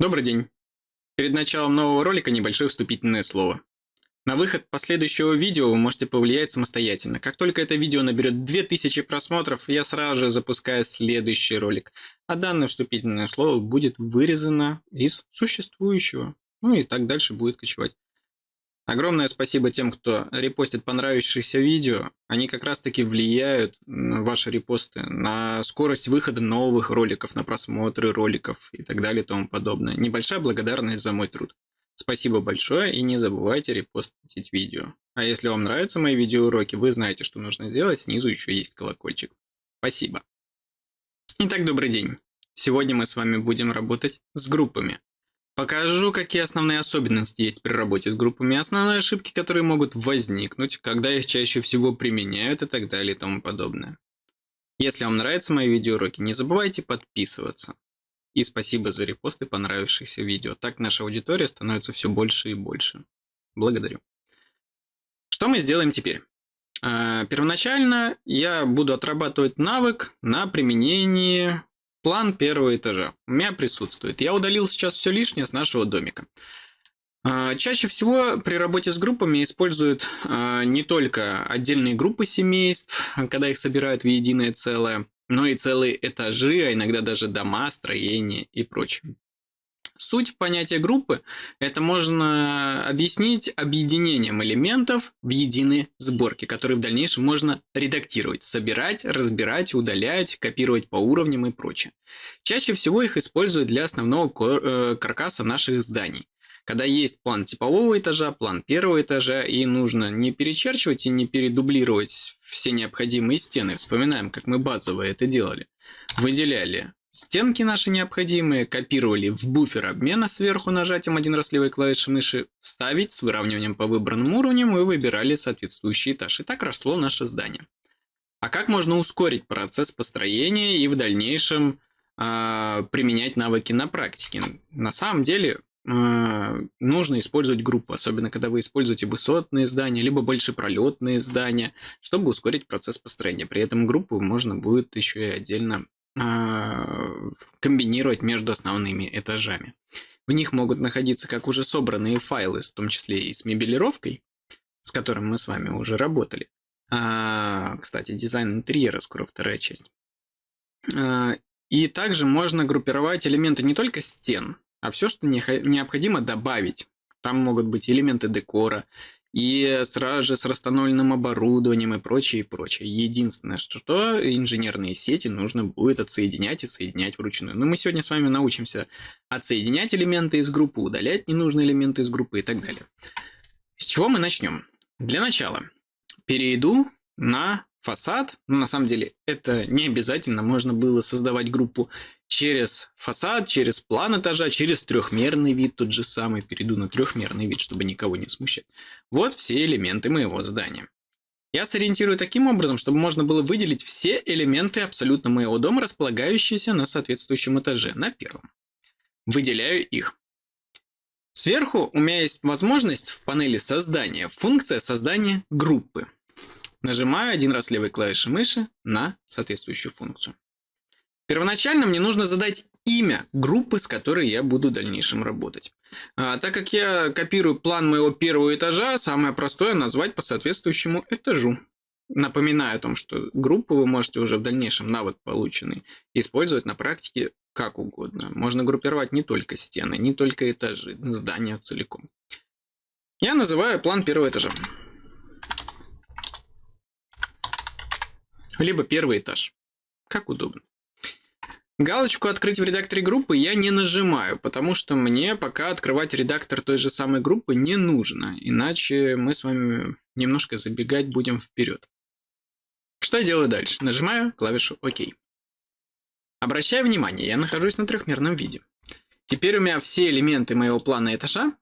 Добрый день. Перед началом нового ролика небольшое вступительное слово. На выход последующего видео вы можете повлиять самостоятельно. Как только это видео наберет 2000 просмотров, я сразу же запускаю следующий ролик. А данное вступительное слово будет вырезано из существующего. Ну и так дальше будет кочевать. Огромное спасибо тем, кто репостит понравившиеся видео. Они как раз таки влияют, ваши репосты, на скорость выхода новых роликов, на просмотры роликов и так далее и тому подобное. Небольшая благодарность за мой труд. Спасибо большое и не забывайте репостить видео. А если вам нравятся мои видеоуроки, вы знаете, что нужно делать. Снизу еще есть колокольчик. Спасибо. Итак, добрый день. Сегодня мы с вами будем работать с группами. Покажу, какие основные особенности есть при работе с группами, основные ошибки, которые могут возникнуть, когда их чаще всего применяют и так далее и тому подобное. Если вам нравятся мои видеоуроки, не забывайте подписываться. И спасибо за репосты понравившихся видео. Так наша аудитория становится все больше и больше. Благодарю. Что мы сделаем теперь? А, первоначально я буду отрабатывать навык на применении План первого этажа у меня присутствует. Я удалил сейчас все лишнее с нашего домика. А, чаще всего при работе с группами используют а, не только отдельные группы семейств, когда их собирают в единое целое, но и целые этажи, а иногда даже дома, строения и прочее. Суть понятия группы – это можно объяснить объединением элементов в единые сборки, которые в дальнейшем можно редактировать, собирать, разбирать, удалять, копировать по уровням и прочее. Чаще всего их используют для основного э, каркаса наших зданий. Когда есть план типового этажа, план первого этажа, и нужно не перечерчивать и не передублировать все необходимые стены. Вспоминаем, как мы базово это делали. Выделяли Стенки наши необходимые копировали в буфер обмена сверху нажатием один раз левой клавиши мыши «Вставить» с выравниванием по выбранным уровням и выбирали соответствующий этаж. И так росло наше здание. А как можно ускорить процесс построения и в дальнейшем э, применять навыки на практике? На самом деле э, нужно использовать группу, особенно когда вы используете высотные здания, либо большепролетные здания, чтобы ускорить процесс построения. При этом группу можно будет еще и отдельно комбинировать между основными этажами. В них могут находиться как уже собранные файлы, в том числе и с мебелировкой, с которым мы с вами уже работали. А, кстати, дизайн интерьера скоро вторая часть. А, и также можно группировать элементы не только стен, а все, что необходимо добавить. Там могут быть элементы декора, и сразу же с расстановленным оборудованием и прочее, и прочее. Единственное, что инженерные сети нужно будет отсоединять и соединять вручную. Но мы сегодня с вами научимся отсоединять элементы из группы, удалять ненужные элементы из группы и так далее. С чего мы начнем? Для начала перейду на фасад. Но на самом деле это не обязательно. Можно было создавать группу через фасад, через план этажа, через трехмерный вид, тот же самый. Перейду на трехмерный вид, чтобы никого не смущать. Вот все элементы моего здания. Я сориентирую таким образом, чтобы можно было выделить все элементы абсолютно моего дома, располагающиеся на соответствующем этаже, на первом. Выделяю их. Сверху у меня есть возможность в панели создания, функция создания группы. Нажимаю один раз левой клавишей мыши на соответствующую функцию. Первоначально мне нужно задать имя группы, с которой я буду в дальнейшем работать. А, так как я копирую план моего первого этажа, самое простое назвать по соответствующему этажу. Напоминаю о том, что группу вы можете уже в дальнейшем навык полученный использовать на практике как угодно. Можно группировать не только стены, не только этажи, здания целиком. Я называю план первого этажа. либо первый этаж. Как удобно. Галочку «Открыть в редакторе группы» я не нажимаю, потому что мне пока открывать редактор той же самой группы не нужно, иначе мы с вами немножко забегать будем вперед. Что я делаю дальше? Нажимаю клавишу «Ок». Обращаю внимание, я нахожусь на трехмерном виде. Теперь у меня все элементы моего плана этажа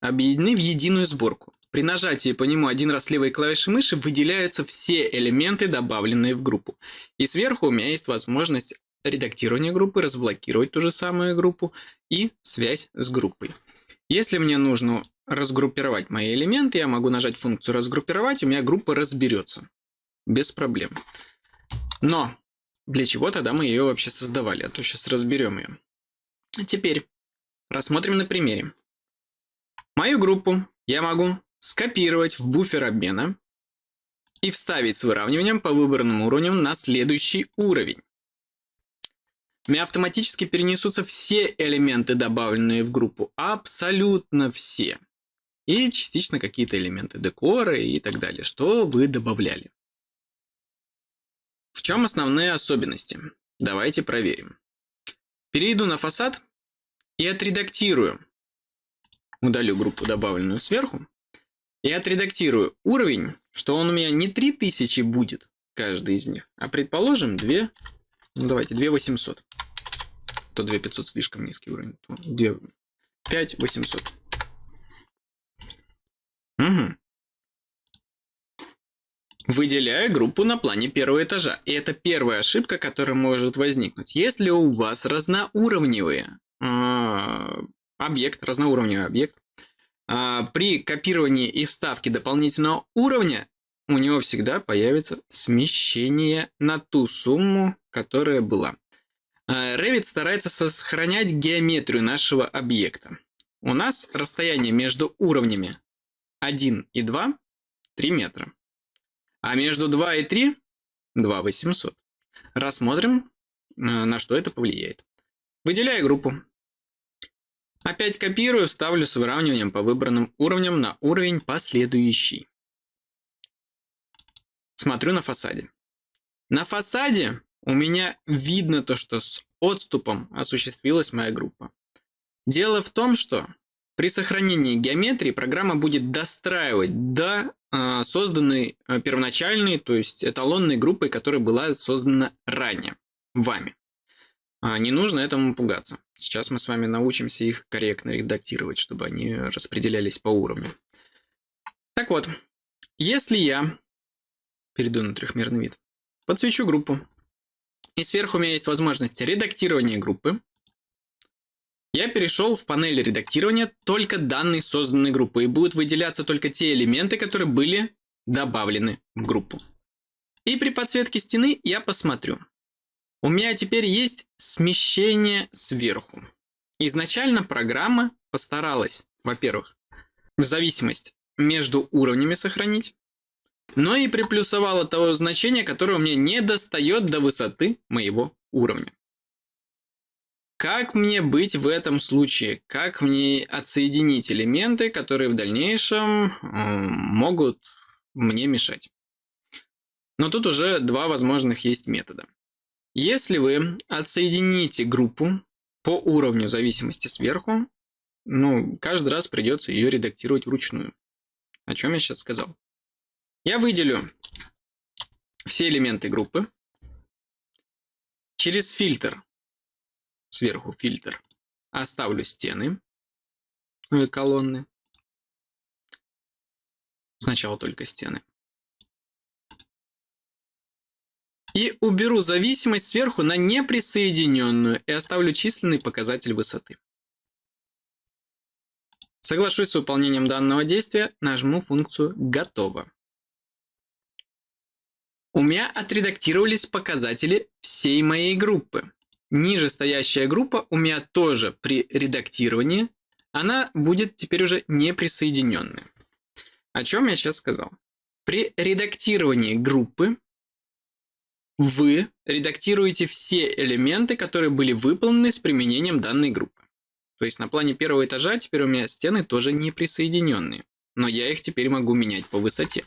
объединены в единую сборку. При нажатии по нему один раз левой клавишей мыши выделяются все элементы, добавленные в группу. И сверху у меня есть возможность редактирования группы, разблокировать ту же самую группу и связь с группой. Если мне нужно разгруппировать мои элементы, я могу нажать функцию разгруппировать, у меня группа разберется. Без проблем. Но для чего тогда мы ее вообще создавали? А то сейчас разберем ее. Теперь Рассмотрим на примере. Мою группу я могу скопировать в буфер обмена и вставить с выравниванием по выбранным уровням на следующий уровень. У меня автоматически перенесутся все элементы, добавленные в группу. Абсолютно все. И частично какие-то элементы декора и так далее, что вы добавляли. В чем основные особенности? Давайте проверим. Перейду на фасад и отредактирую. Удалю группу, добавленную сверху. И отредактирую уровень, что он у меня не 3000 будет, каждый из них, а предположим 2, ну давайте 2800. То 2500 слишком низкий уровень. 2, 5800. Угу. Выделяю группу на плане первого этажа. И это первая ошибка, которая может возникнуть. Если у вас разноуровневый э, объект, разноуровневый объект, э, при копировании и вставке дополнительного уровня у него всегда появится смещение на ту сумму, которая была. Э, Revit старается сохранять геометрию нашего объекта. У нас расстояние между уровнями 1 и 2 3 метра. А между 2 и 3 2 800. Рассмотрим, э, на что это повлияет. Выделяю группу. Опять копирую, ставлю с выравниванием по выбранным уровням на уровень последующий. Смотрю на фасаде. На фасаде у меня видно то, что с отступом осуществилась моя группа. Дело в том, что при сохранении геометрии программа будет достраивать до э, созданной э, первоначальной, то есть эталонной группой, которая была создана ранее вами. А не нужно этому пугаться. Сейчас мы с вами научимся их корректно редактировать, чтобы они распределялись по уровню. Так вот, если я перейду на трехмерный вид, подсвечу группу, и сверху у меня есть возможность редактирования группы, я перешел в панель редактирования только данной созданной группы, и будут выделяться только те элементы, которые были добавлены в группу. И при подсветке стены я посмотрю. У меня теперь есть смещение сверху. Изначально программа постаралась, во-первых, в зависимость между уровнями сохранить, но и приплюсовала того значения, которое меня не достает до высоты моего уровня. Как мне быть в этом случае? Как мне отсоединить элементы, которые в дальнейшем могут мне мешать? Но тут уже два возможных есть метода. Если вы отсоедините группу по уровню зависимости сверху, ну, каждый раз придется ее редактировать вручную. О чем я сейчас сказал. Я выделю все элементы группы. Через фильтр сверху фильтр. Оставлю стены, и колонны. Сначала только стены. И уберу зависимость сверху на неприсоединенную и оставлю численный показатель высоты. Соглашусь с выполнением данного действия, нажму функцию «Готово». У меня отредактировались показатели всей моей группы. Ниже стоящая группа у меня тоже при редактировании, она будет теперь уже не присоединенная. О чем я сейчас сказал? При редактировании группы вы редактируете все элементы, которые были выполнены с применением данной группы. То есть на плане первого этажа теперь у меня стены тоже не присоединенные, но я их теперь могу менять по высоте.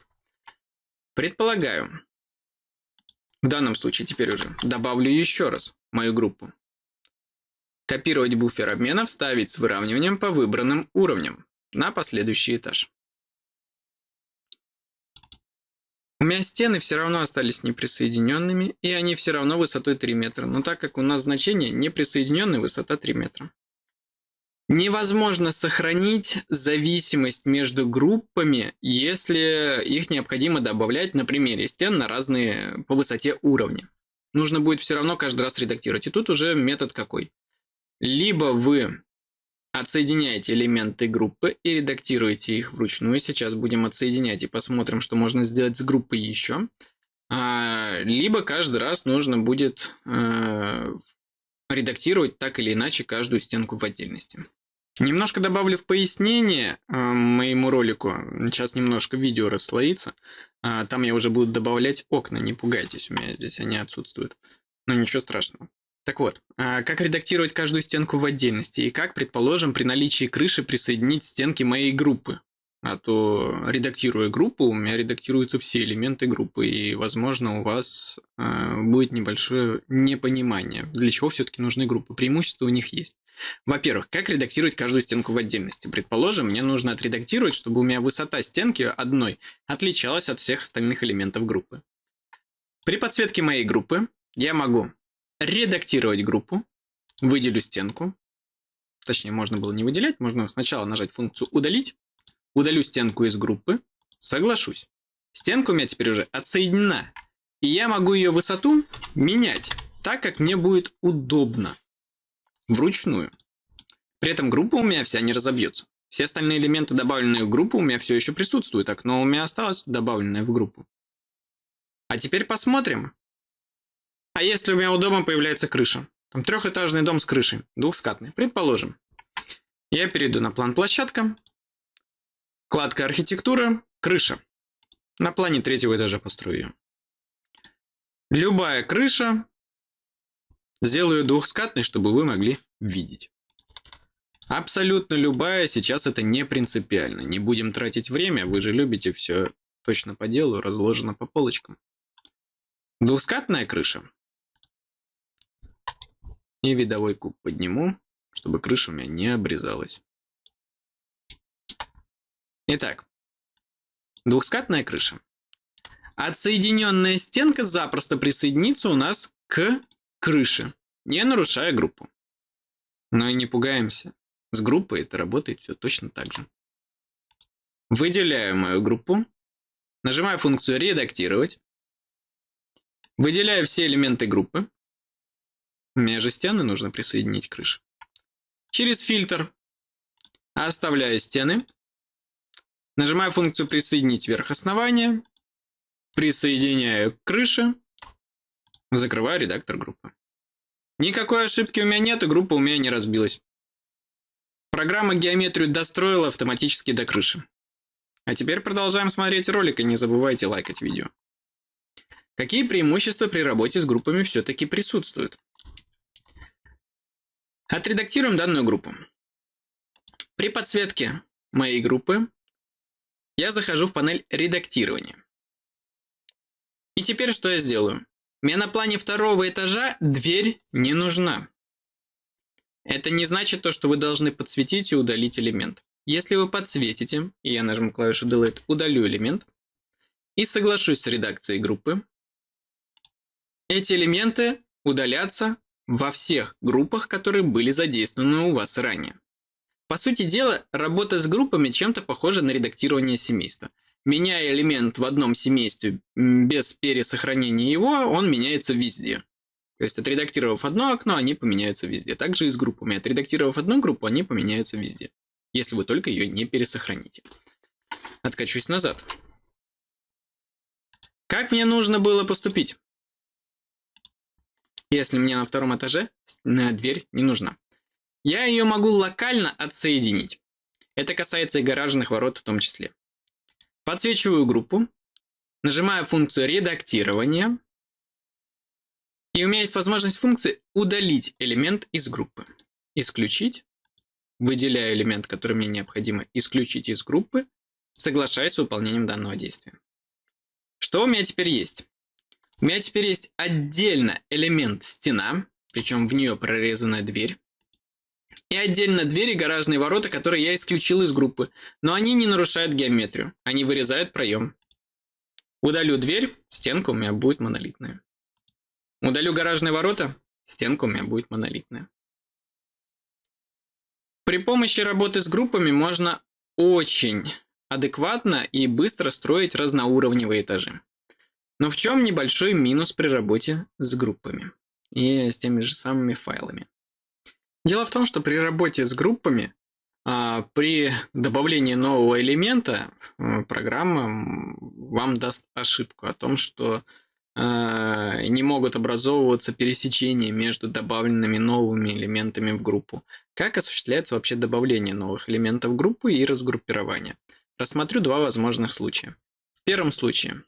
Предполагаю, в данном случае теперь уже добавлю еще раз мою группу. Копировать буфер обмена, вставить с выравниванием по выбранным уровням на последующий этаж. У меня стены все равно остались неприсоединенными, и они все равно высотой 3 метра. Но так как у нас значение неприсоединенная высота 3 метра. Невозможно сохранить зависимость между группами, если их необходимо добавлять на примере стен на разные по высоте уровни. Нужно будет все равно каждый раз редактировать. И тут уже метод какой? Либо вы отсоединяете элементы группы и редактируете их вручную. Сейчас будем отсоединять и посмотрим, что можно сделать с группой еще. А, либо каждый раз нужно будет э, редактировать так или иначе каждую стенку в отдельности. Немножко добавлю в пояснение э, моему ролику. Сейчас немножко видео расслоится. А, там я уже буду добавлять окна. Не пугайтесь, у меня здесь они отсутствуют. Но ничего страшного. Так вот, а, как редактировать каждую стенку в отдельности и как, предположим, при наличии крыши присоединить стенки моей группы. А то, редактируя группу, у меня редактируются все элементы группы, и, возможно, у вас э, будет небольшое непонимание, для чего все-таки нужны группы. Преимущества у них есть. Во-первых, как редактировать каждую стенку в отдельности? Предположим, мне нужно отредактировать, чтобы у меня высота стенки одной отличалась от всех остальных элементов группы. При подсветке моей группы я могу редактировать группу, выделю стенку, точнее, можно было не выделять, можно сначала нажать функцию «Удалить», удалю стенку из группы, соглашусь. Стенка у меня теперь уже отсоединена, и я могу ее высоту менять так, как мне будет удобно вручную. При этом группа у меня вся не разобьется. Все остальные элементы, добавленные в группу, у меня все еще присутствуют. Окно у меня осталось добавленное в группу. А теперь посмотрим. А если у меня у дома появляется крыша? Там трехэтажный дом с крышей, двухскатный, предположим. Я перейду на план площадка. Кладка архитектура, крыша. На плане третьего этажа построю ее. Любая крыша Сделаю двухскатный, чтобы вы могли видеть. Абсолютно любая, сейчас это не принципиально. Не будем тратить время, вы же любите все точно по делу, разложено по полочкам. Двухскатная крыша. И видовой куб подниму, чтобы крыша у меня не обрезалась. Итак, двухскатная крыша. Отсоединенная стенка запросто присоединится у нас к крыши, не нарушая группу. Но и не пугаемся. С группой это работает все точно так же. Выделяю мою группу, нажимаю функцию «Редактировать», выделяю все элементы группы, между стены нужно присоединить крышу. Через фильтр оставляю стены, нажимаю функцию «Присоединить верх основания», присоединяю к Закрываю редактор группы. Никакой ошибки у меня нет, и группа у меня не разбилась. Программа геометрию достроила автоматически до крыши. А теперь продолжаем смотреть ролик, и не забывайте лайкать видео. Какие преимущества при работе с группами все-таки присутствуют? Отредактируем данную группу. При подсветке моей группы я захожу в панель редактирования. И теперь что я сделаю? Мне на плане второго этажа дверь не нужна. Это не значит то, что вы должны подсветить и удалить элемент. Если вы подсветите, и я нажму клавишу Delete, удалю элемент, и соглашусь с редакцией группы, эти элементы удалятся во всех группах, которые были задействованы у вас ранее. По сути дела, работа с группами чем-то похожа на редактирование семейства меняя элемент в одном семействе без пересохранения его, он меняется везде. То есть, отредактировав одно окно, они поменяются везде. Также и с группами. Отредактировав одну группу, они поменяются везде. Если вы только ее не пересохраните. Откачусь назад. Как мне нужно было поступить? Если мне на втором этаже дверь не нужна. Я ее могу локально отсоединить. Это касается и гаражных ворот в том числе. Подсвечиваю группу, нажимаю функцию редактирования, и у меня есть возможность функции удалить элемент из группы. Исключить, выделяю элемент, который мне необходимо исключить из группы, соглашаясь с выполнением данного действия. Что у меня теперь есть? У меня теперь есть отдельно элемент стена, причем в нее прорезанная дверь. И отдельно двери гаражные ворота, которые я исключил из группы. Но они не нарушают геометрию. Они вырезают проем. Удалю дверь, стенка у меня будет монолитная. Удалю гаражные ворота, стенка у меня будет монолитная. При помощи работы с группами можно очень адекватно и быстро строить разноуровневые этажи. Но в чем небольшой минус при работе с группами и с теми же самыми файлами? Дело в том, что при работе с группами, а, при добавлении нового элемента, программа вам даст ошибку о том, что э, не могут образовываться пересечения между добавленными новыми элементами в группу. Как осуществляется вообще добавление новых элементов в группу и разгруппирование? Рассмотрю два возможных случая. В первом случае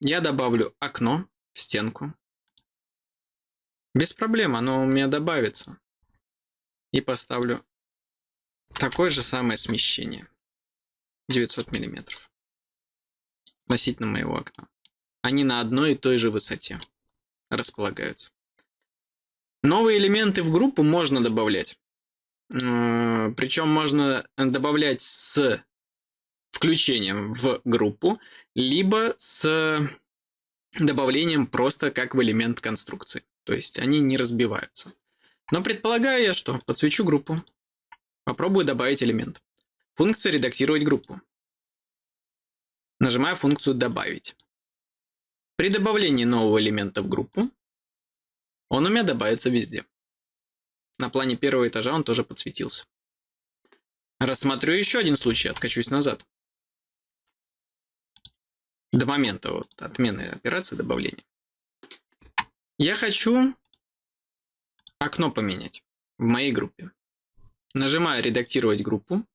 я добавлю окно в стенку. Без проблем, оно у меня добавится. И поставлю такое же самое смещение. 900 миллиметров относительно моего окна. Они на одной и той же высоте располагаются. Новые элементы в группу можно добавлять. Причем можно добавлять с включением в группу, либо с добавлением просто как в элемент конструкции. То есть они не разбиваются. Но предполагаю я, что подсвечу группу, попробую добавить элемент. Функция «Редактировать группу». Нажимаю функцию «Добавить». При добавлении нового элемента в группу он у меня добавится везде. На плане первого этажа он тоже подсветился. Рассмотрю еще один случай, откачусь назад. До момента вот, отмены операции добавления. Я хочу окно поменять в моей группе. Нажимаю «Редактировать группу».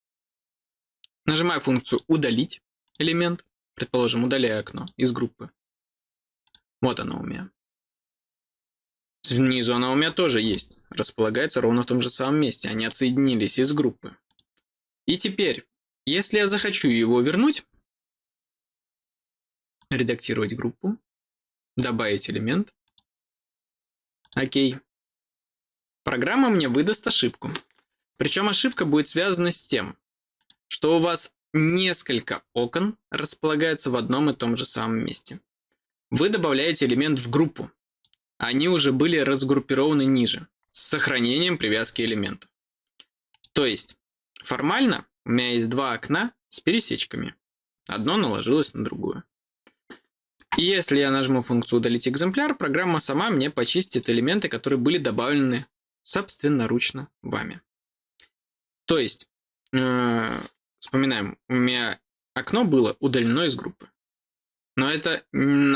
Нажимаю функцию «Удалить элемент». Предположим, удаляю окно из группы. Вот оно у меня. Снизу оно у меня тоже есть. Располагается ровно в том же самом месте. Они отсоединились из группы. И теперь, если я захочу его вернуть, редактировать группу, добавить элемент, окей. Программа мне выдаст ошибку. Причем ошибка будет связана с тем, что у вас несколько окон располагаются в одном и том же самом месте. Вы добавляете элемент в группу. Они уже были разгруппированы ниже, с сохранением привязки элементов. То есть, формально у меня есть два окна с пересечками. Одно наложилось на другое. И если я нажму функцию «Удалить экземпляр», программа сама мне почистит элементы, которые были добавлены собственноручно вами. То есть, э, вспоминаем, у меня окно было удалено из группы. Но это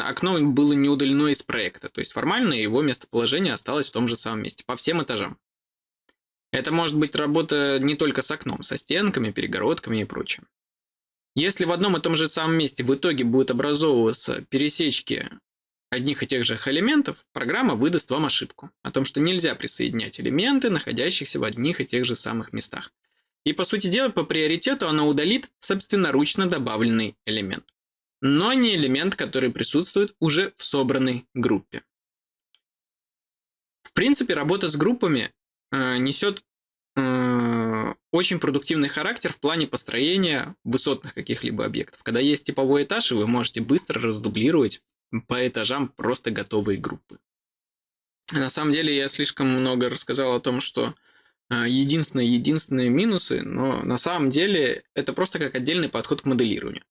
окно было не удалено из проекта, то есть формально его местоположение осталось в том же самом месте, по всем этажам. Это может быть работа не только с окном, со стенками, перегородками и прочим. Если в одном и том же самом месте в итоге будут образовываться пересечки одних и тех же элементов, программа выдаст вам ошибку о том, что нельзя присоединять элементы, находящихся в одних и тех же самых местах. И по сути дела, по приоритету она удалит собственноручно добавленный элемент но не элемент, который присутствует уже в собранной группе. В принципе, работа с группами э, несет э, очень продуктивный характер в плане построения высотных каких-либо объектов. Когда есть типовой этаж, и вы можете быстро раздублировать по этажам просто готовые группы. На самом деле я слишком много рассказал о том, что э, единственные единственные минусы, но на самом деле это просто как отдельный подход к моделированию.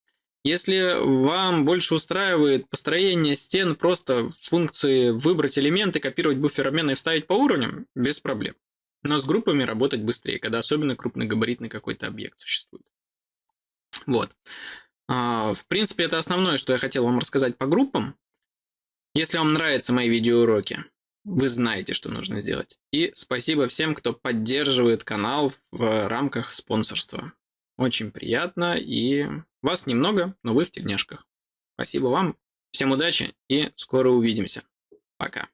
Если вам больше устраивает построение стен просто функции выбрать элементы, копировать буфер обмена и вставить по уровням, без проблем. Но с группами работать быстрее, когда особенно крупногабаритный какой-то объект существует. Вот. А, в принципе, это основное, что я хотел вам рассказать по группам. Если вам нравятся мои видеоуроки, вы знаете, что нужно делать. И спасибо всем, кто поддерживает канал в рамках спонсорства. Очень приятно и вас немного, но вы в тельняшках. Спасибо вам, всем удачи и скоро увидимся. Пока.